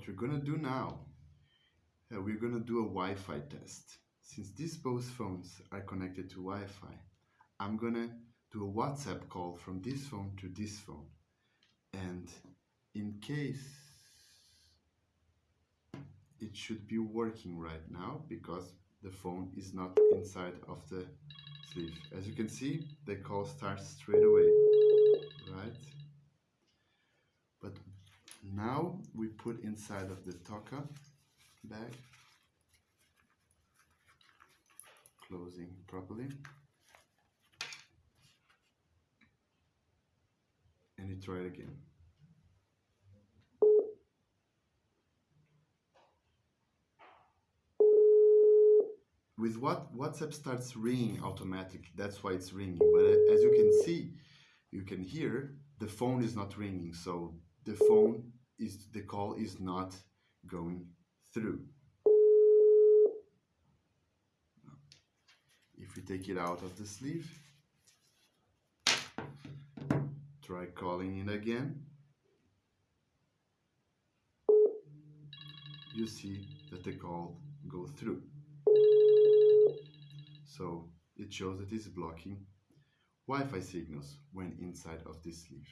what we're gonna do now, uh, we're gonna do a Wi-Fi test. Since these both phones are connected to Wi-Fi, I'm gonna do a WhatsApp call from this phone to this phone. And in case it should be working right now because the phone is not inside of the sleeve. As you can see, the call starts straight away, right? Now we put inside of the Toka bag, closing properly. And you try it again. with what WhatsApp starts ringing automatically. That's why it's ringing. But uh, as you can see, you can hear the phone is not ringing. So the phone is the call is not going through. If we take it out of the sleeve, try calling it again. You see that the call go through. So it shows that it's blocking Wi-Fi signals when inside of this sleeve.